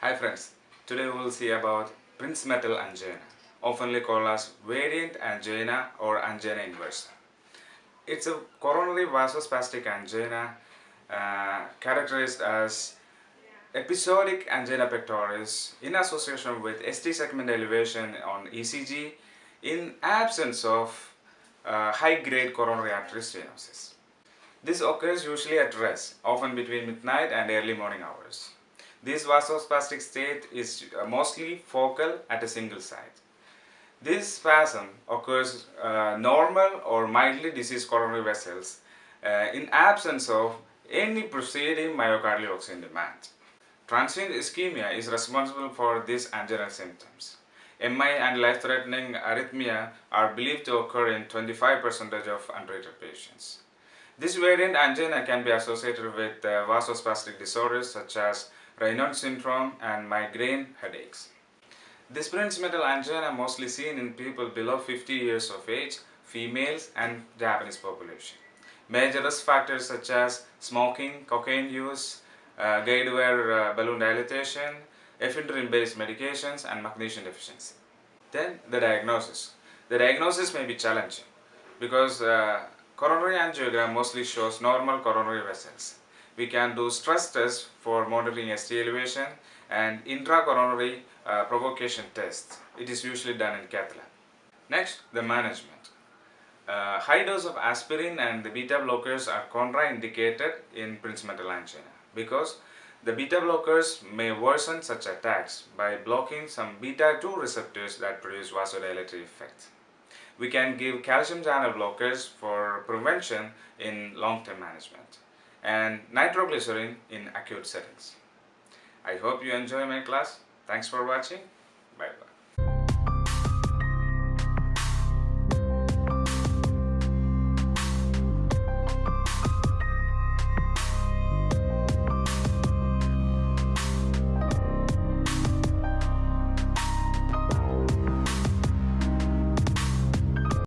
Hi friends, today we will see about Prince Prinzmetal angina, oftenly called as variant angina or angina inversa. It's a coronary vasospastic angina uh, characterized as episodic angina pectoris in association with ST segment elevation on ECG in absence of uh, high-grade coronary artery stenosis. This occurs usually at rest, often between midnight and early morning hours. This vasospastic state is uh, mostly focal at a single site. This spasm occurs uh, normal or mildly diseased coronary vessels uh, in absence of any preceding myocardial oxygen demand. Transient ischemia is responsible for these anginal symptoms. MI and life-threatening arrhythmia are believed to occur in 25% of untreated patients. This variant angina can be associated with uh, vasospastic disorders such as Raynaud syndrome and migraine headaches. This Prinzmetal angina mostly seen in people below 50 years of age, females and Japanese population. Major risk factors such as smoking, cocaine use, uh, guide wire uh, balloon dilatation, ephedrine based medications and magnesium deficiency. Then the diagnosis. The diagnosis may be challenging because uh, Coronary angiogram mostly shows normal coronary vessels. We can do stress tests for monitoring ST elevation and intracoronary uh, provocation test. It is usually done in cath lab. Next, the management. Uh, high dose of aspirin and the beta blockers are contraindicated in Prinzmetal angina because the beta blockers may worsen such attacks by blocking some beta 2 receptors that produce vasodilatory effects we can give calcium channel blockers for prevention in long-term management and nitroglycerin in acute settings. I hope you enjoy my class. Thanks for watching. Bye bye.